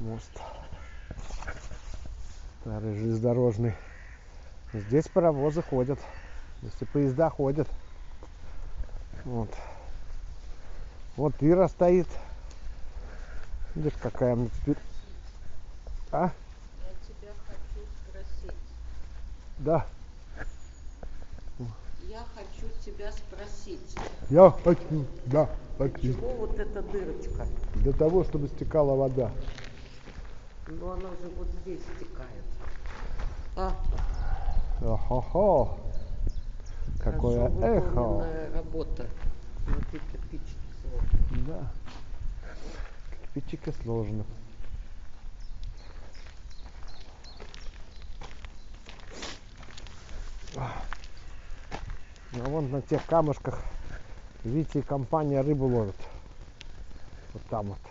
Мост. Старый железнодорожный. Здесь паровозы ходят. Если поезда ходят. Вот. Вот Ира стоит. Видишь, какая мы теперь... А? Я тебя хочу спросить. Да. Я хочу тебя спросить. Я хочу. Да, хочу. Чего вот эта дырочка? Для того, чтобы стекала вода. Ну она же вот здесь стекает. А, Охо-хо. Какое эхо. работа. Смотри, кирпичики сложные. Да. Кирпичики сложно. А вон на тех камушках, видите, компания рыбу ловит. Вот там вот.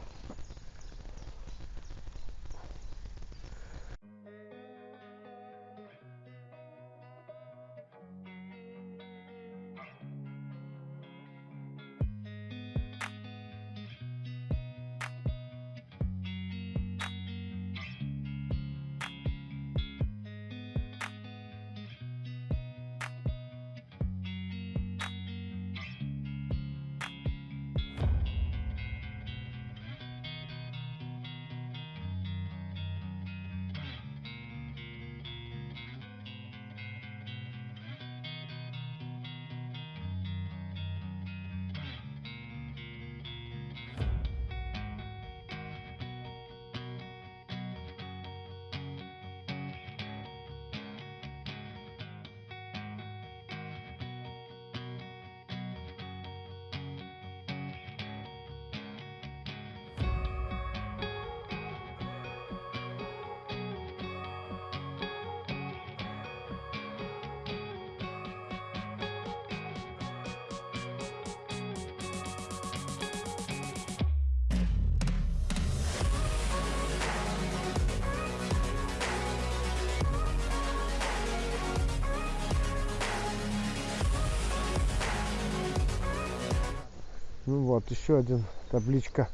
Ну вот, еще один табличка.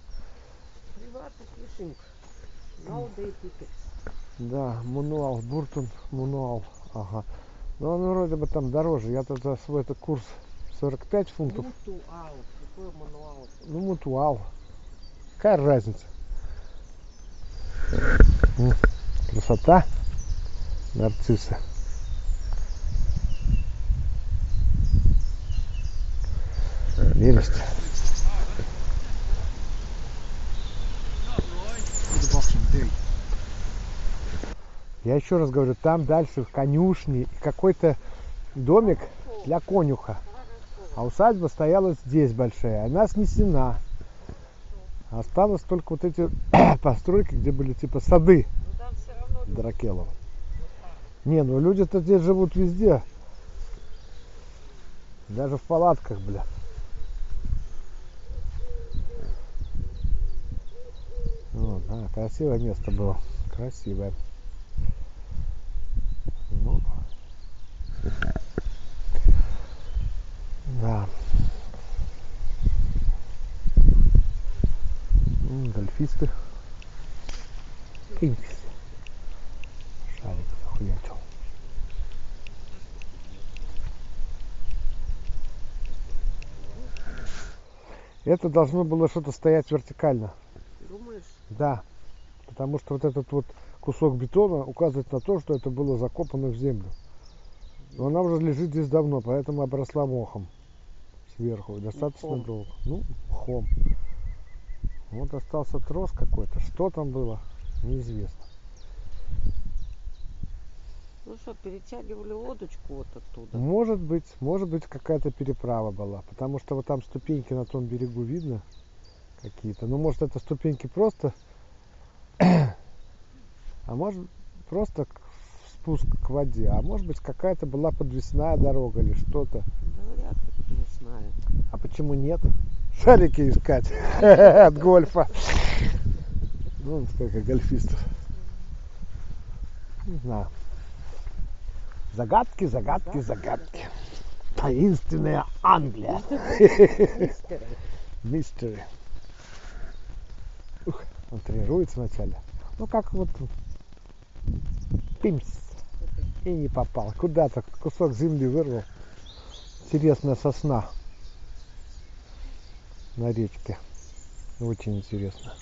Приватный фишинг. Да, мануал, Буртон мануал. Ага. Но он вроде бы там дороже. Я за свой этот курс 45 фунтов. Мутуал. Какой мануал? Ну, мутуал. Какая разница? Красота. Нарциссы. Прелесть. Я еще раз говорю, там дальше в конюшне какой-то домик для конюха. А усадьба стояла здесь большая, она снесена. Осталось только вот эти постройки, где были типа сады Дракелова. Не, ну люди-то здесь живут везде. Даже в палатках, бля. Вот, а, красивое место было. Красивое. Ну. Да. М, Гольфисты. Кингс. Шарик захуячил. Это должно было что-то стоять вертикально. Думаешь? Да. Потому что вот этот вот кусок бетона указывает на то, что это было закопано в землю. Но она уже лежит здесь давно, поэтому обросла мохом сверху. Достаточно Мхом. долго. Ну, мхом. Вот остался трос какой-то. Что там было, неизвестно. Ну что, перетягивали лодочку вот оттуда. Может быть, может быть какая-то переправа была, потому что вот там ступеньки на том берегу видно какие-то. Ну, может, это ступеньки просто, а может просто спуск к воде, а может быть какая-то была подвесная дорога или что-то. Да вряд ли, не знаю. А почему нет? Шарики искать от гольфа. Ну, вон сколько гольфистов. Не знаю. Загадки, загадки, загадки. Таинственная Англия. Мистеры. Мистери. Ух, он тренируется вначале. Ну как вот пимс и не попал. Куда-то кусок земли вырвал. Интересная сосна на речке. Очень интересно.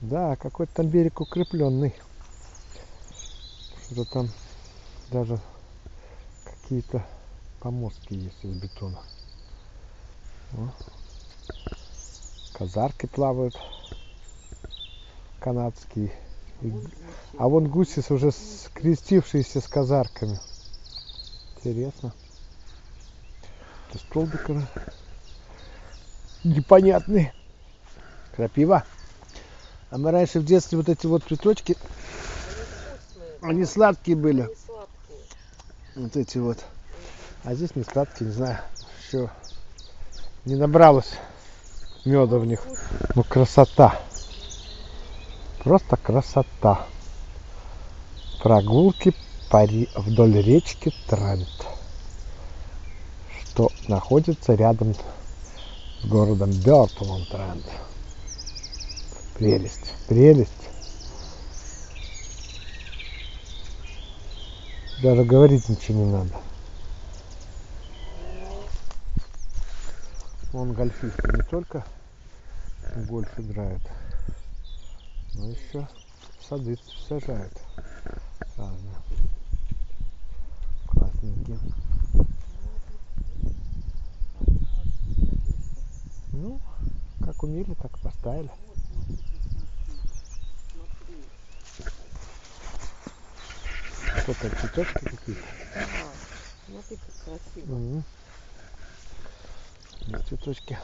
Да, какой-то там берег укрепленный. Что-то там даже какие-то помостки есть из бетона. О. Казарки плавают канадские. И А вон гуси с- уже скрестившиеся с казарками. Интересно. Это столбик непонятный. Крапива. А мы раньше в детстве вот эти вот цветочки, они сладкие были. Вот эти вот. А здесь не сладкие, не знаю. Еще не набралось меда в них. Ну красота. Просто красота. Прогулки по ре- вдоль речки Трент. Что находится рядом с городом Бёртон Трент. Прелесть, прелесть. Даже говорить ничего не надо. Он гольфисты не только гольф играют, но еще сады сажают разные. Классненькие. Ну, как умели, так поставили. Что там, цветочки какие-то? Да. Смотри, как красиво. Ну, цветочки.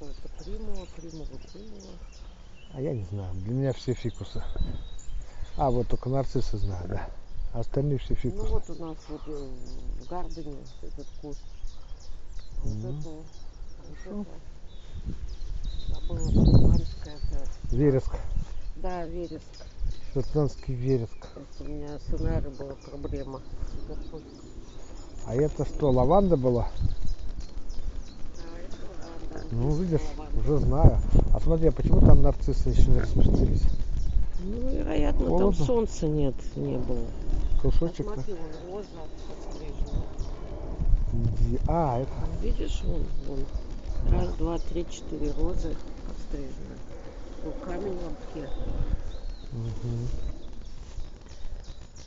Ну, хорошо, это примула, примула, примула. А я не знаю, для меня все фикусы. А, вот только нарциссы знаю, да. А остальные все Ну фикусы. вот у нас вот э, в Гардене этот куст. А Вот Мгм. это, вот это, забыла, шотландская, это, Вереск. да, вереск. Шотландский вереск. Это у меня с была проблема. А это что, лаванда была? Ну, видишь, уже знаю. А смотри, а почему там нарциссы еще не распустились? Ну, вероятно, там Холодно? солнца нет, не было. Кусочек-то. Посмотри, вон роза подстрижена. Где- А, это... Видишь, вон, вон. Раз, два, три, четыре розы подстрижены. Ну, камень в лобке. Мгм.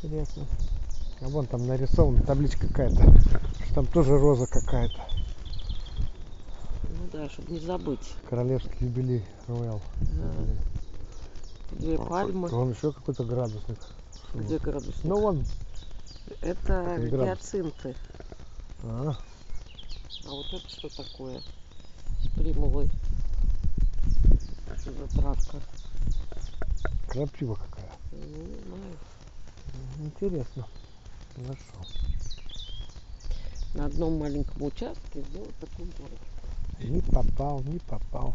Интересно. А вон там нарисована табличка какая-то. Там тоже роза какая-то. Да, чтобы не забыть. Королевский юбилей Роял. Да. Две пальмы. Вон еще какой-то градусник. Где градусник? Ну вон. Это гиацинты. А, А вот это что такое? С примулой. Что за травка? крапива какая. Не знаю. Интересно. Хорошо. На одном маленьком участке сделать такую горочку. Не попал, не попал.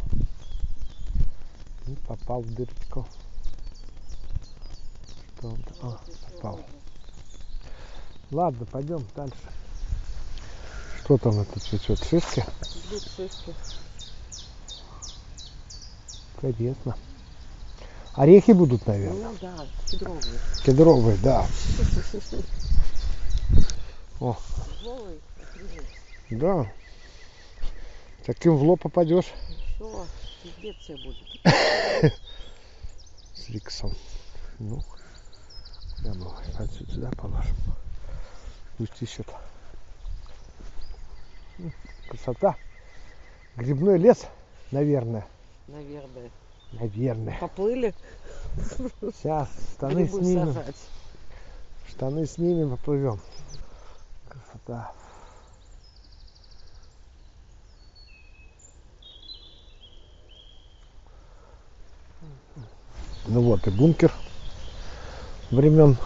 Не попал в дырочку. Что он там? А, попал. Ладно, пойдем дальше. Что там это цветет? Шишки? Идут шишки. Интересно. Орехи будут, наверное. Ну да, кедровые. Кедровые, да. О, да. Таким в лоб попадешь Что? Тебе будет. с Риксом. Ну, куда мы отсюда сюда положим. Пусть ищет. М, Красота. Грибной лес, наверное. Наверное. Наверное. Поплыли Сейчас штаны грибы снимем. сажать. Штаны снимем, поплывем. Красота. Ну вот и бункер времен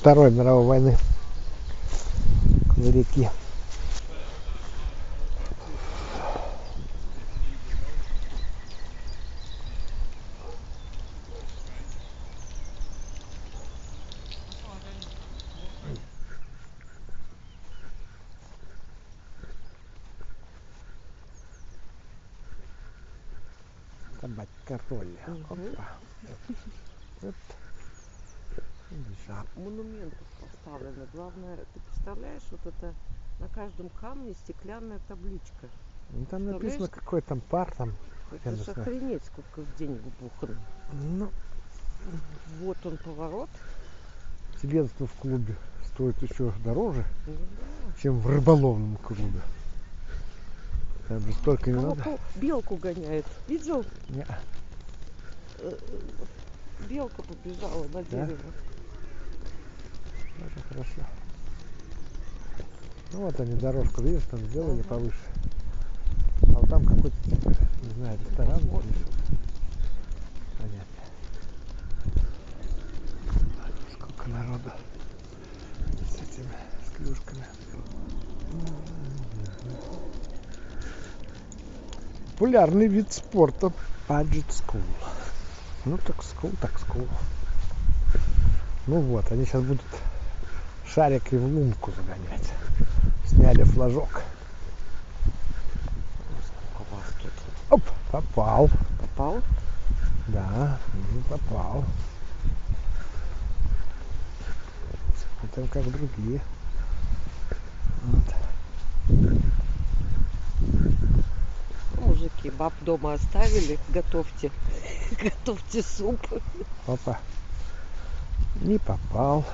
Второй мировой войны на реке. Главное, ты представляешь, вот это на каждом камне стеклянная табличка. Ну, там написано, какой там пар там. Это же охренеть, сколько денег бухано. Ну, Вот он поворот. членство в клубе стоит еще дороже, Ну да. чем в рыболовном клубе. Там же столько не надо. Белку гоняет. Видел? Не. Э, э, Белка побежала на дерево. Очень хорошо. Ну вот они дорожку, видишь, там сделали Ага. повыше. А вот там какой-то, типа, не знаю, ресторан Вот. или что. Понятно. Сколько народу с этими, с клюшками. Популярный вид спорта Budget School. Ну так скул, так скул. Ну вот, они сейчас будут шарики в лунку загонять. Сняли флажок. Оп, попал. попал? Да, ну, попал. Смотрим, как другие. Вот. Мужики, баб дома оставили. Готовьте. Готовьте суп. Опа. Не попал.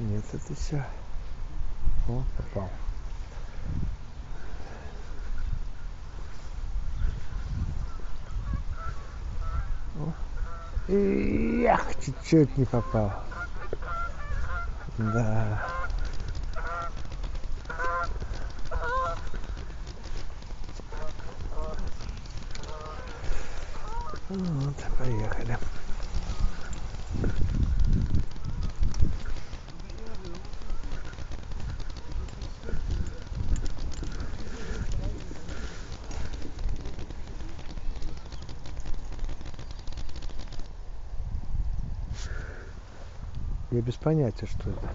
Нет, это все. О, попал. О. И ях, чуть-чуть не попал. Да. Вот, поехали. Я без понятия, что это.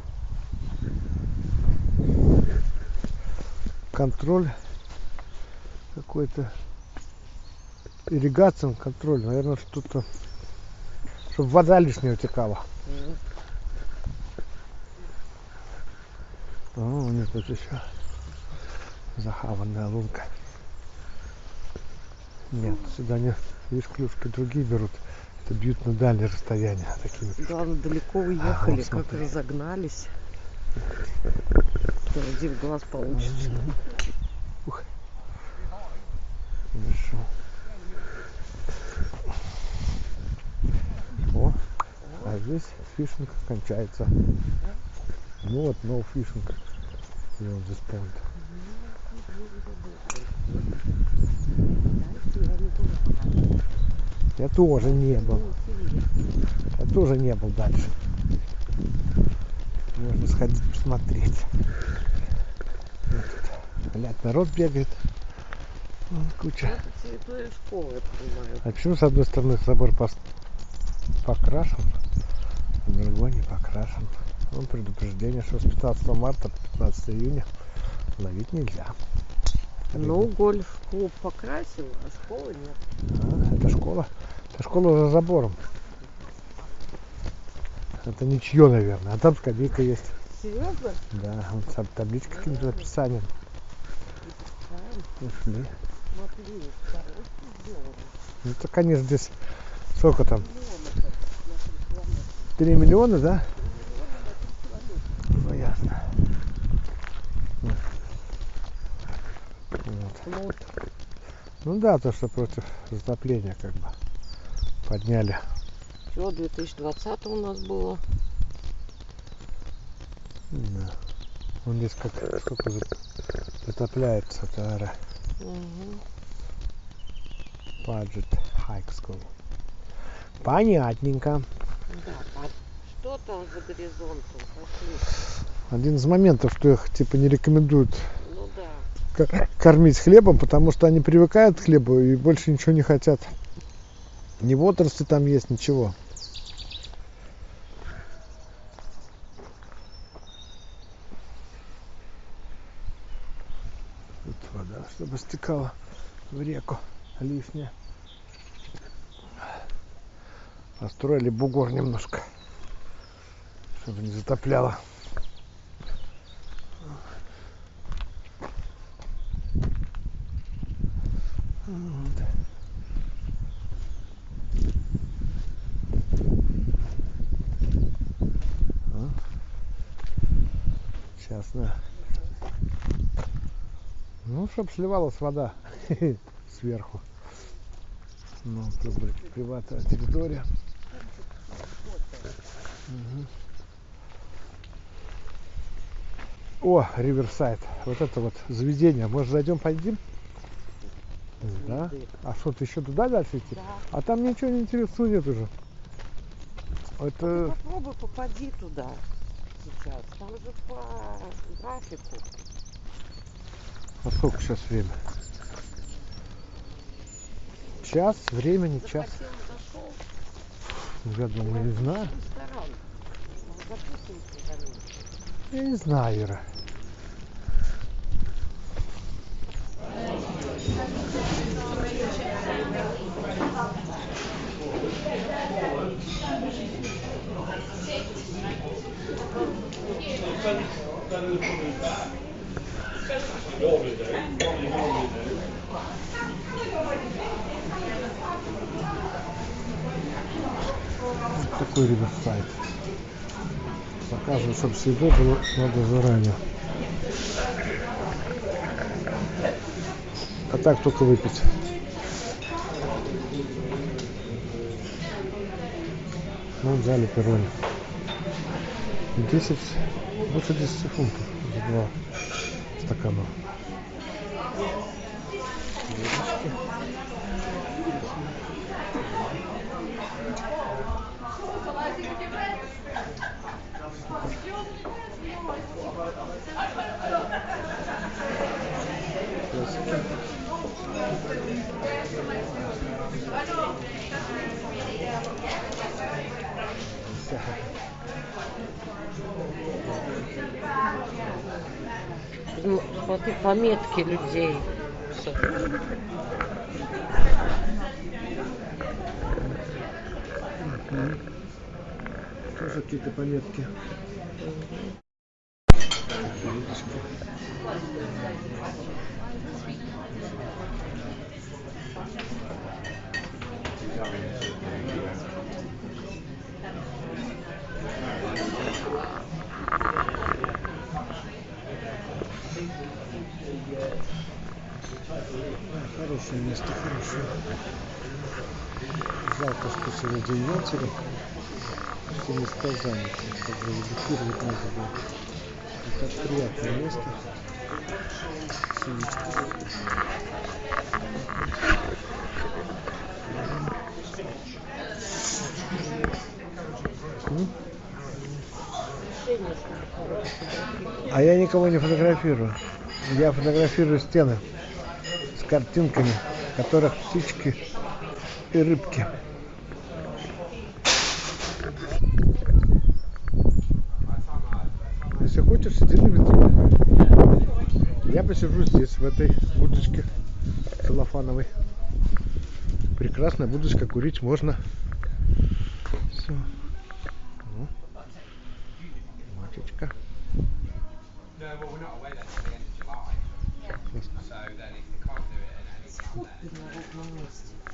Контроль какой-то ирригациям контроль, наверное, что-то, чтобы вода лишняя утекала. О, у них тут еще захаванная лунка. Нет, сюда не, видишь, клюшки другие берут. Это бьют на дальние расстояния такими. Главное, далеко уехали, вот как смотри. разогнались. То один глаз получится. Ух. Хорошо. О, а здесь фишинг кончается. Ну вот, no fishing. Beyond this point. Я тоже не был. Я тоже не был дальше. Можно сходить посмотреть. Вот тут, глядь, народ бегает. Вон куча. Это территория школы, я понимаю. А почему с одной стороны собор покрашен, а другой не покрашен? Вон предупреждение, что с 15 марта по 15 июня ловить нельзя. Ну, гольф-клуб покрасил, а школы нет. А, это школа. Это школа за забором. Это ничье, наверное. А там скамейка есть. Серьезно? Да, вот там табличка каким-то написанием. Ушли. Ну, это, конечно, здесь сколько там? 3 миллиона, да? Ну, ясно. Вот. Флот. Ну да, то, что против затопления как бы подняли. Все, 2020 у нас было. Да. Он здесь как сколько за- затопляется, Тара. Мгм. Budget High School. Понятненько. Да, а что там за горизонтом? Пошли. Один из моментов, что их типа не рекомендуют кормить хлебом, потому что они привыкают к хлебу и больше ничего не хотят. Ни водоросли там есть, ничего. Тут вода, чтобы стекала в реку лишняя. Построили бугор немножко, чтобы не затопляло. Вот. А. Сейчас, на. Ну, чтоб сливалась вода сверху. Ну, тут будет приватная территория. Мгм. О, Риверсайд. Вот это вот заведение. Может, зайдем, пойдем? Да? А что, ты еще туда дальше идти? Да. А там ничего не интересного нет уже. Это... Попробуй попади туда сейчас. Там же по графику. А сколько сейчас время? Час, времени час. Ну, Я думаю, не знаю. Ну. Я не знаю, Ира. Такой риверсайд. Показываю, чтобы с едой было надо заранее. А так только выпить. Ну, взяли перроне. 10, больше 10 фунтов за два стакана. Ну, смотри, пометки людей. Тоже какие-то пометки. Хорошее место, хорошее. Жалко, что сегодня матери. Все места заняты. Как бы редактировать надо было. Так приятное место. А я никого не фотографирую. Я фотографирую стены картинками, в которых птички и рыбки. Если хочешь, сиди на ветру. Я посижу здесь, в этой будочке целлофановой. Прекрасная будочка, курить можно. Все. Мачечка. No, do it at any time, then И на ровном месте.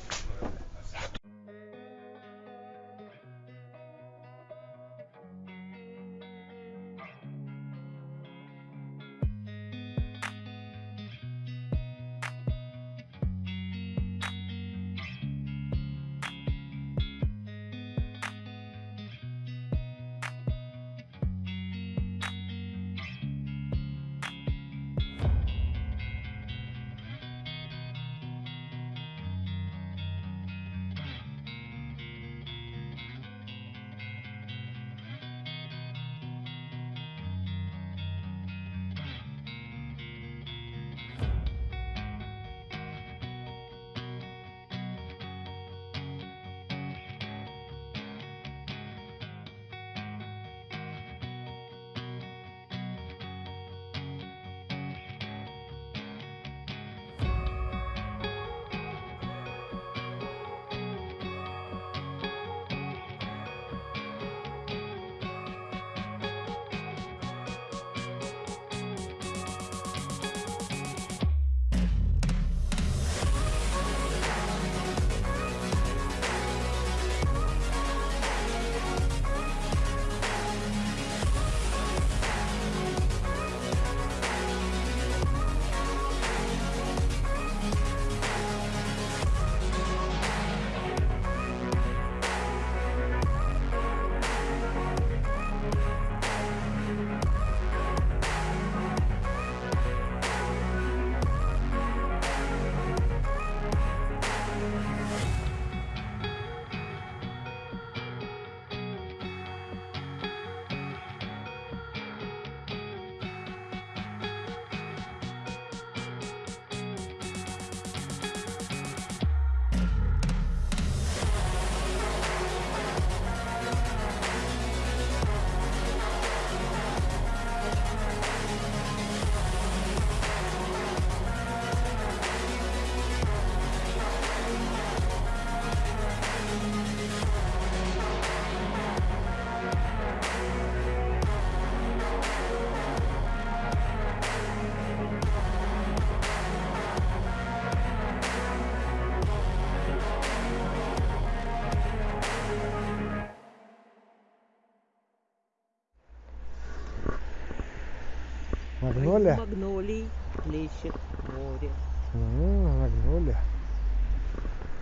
Магнолия? Магнолий плещет море. Магнолия.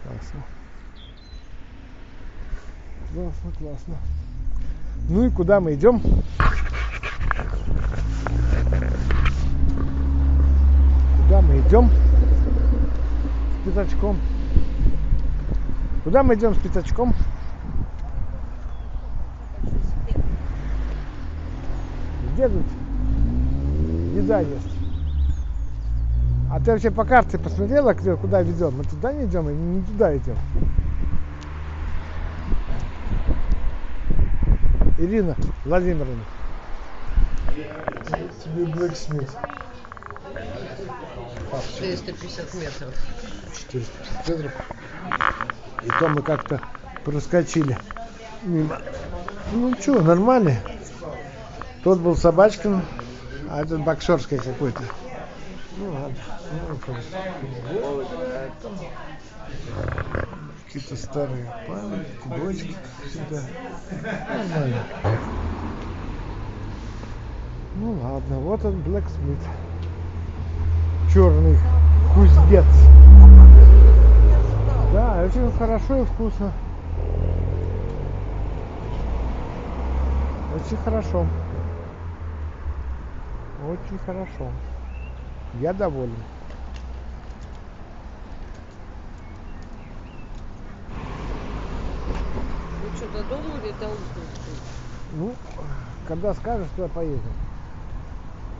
Классно. Классно, классно. Ну и куда мы идем? Куда мы идем? С пятачком. Куда мы идем с пятачком? Где тут еда есть? А ты вообще по карте посмотрела, где- куда ведем? Мы туда не идем или не туда идем? Ирина Владимировна. Тебе Блэксмит. 450 метров. 450 метров. И то мы как-то проскочили мимо. Ну что, нормально. Тот был Собачкин, а этот Боксерский какой-то. Ну ладно. Ну, это. Какие-то старые памятники, бочки, всегда. Нормально. Ну ладно, вот он Блэксмит. Черный кузнец. Да, очень хорошо и вкусно. Очень хорошо. Очень хорошо. Я доволен. Ну что, до дома или до Узбекской? Ну, когда скажешь, туда поедем.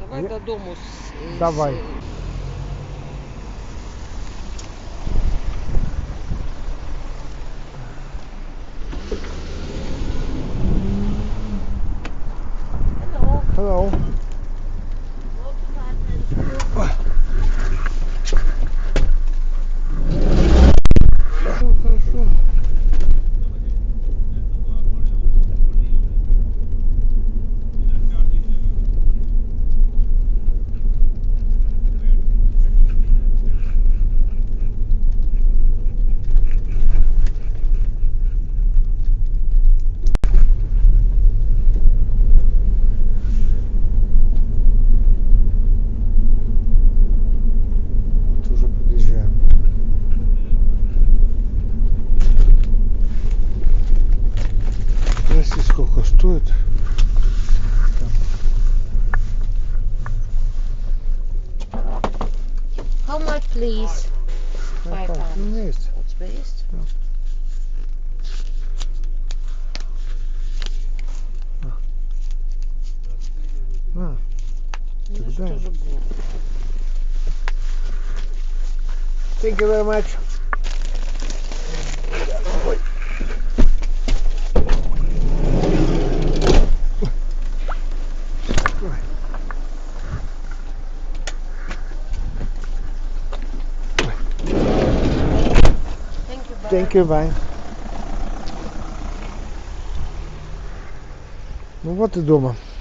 Давай Я- до дому. с- с- Давай. Hello. Хорошо, хорошо. Вот уже подъезжаем. Спроси, сколько стоит. How much, please? Ну, Five так, pounds. ну, есть. У тебя есть? На. Ну, Тогда- что же было? Thank you very much. Thank you, bye. Thank you, bye. Ну вот и дома.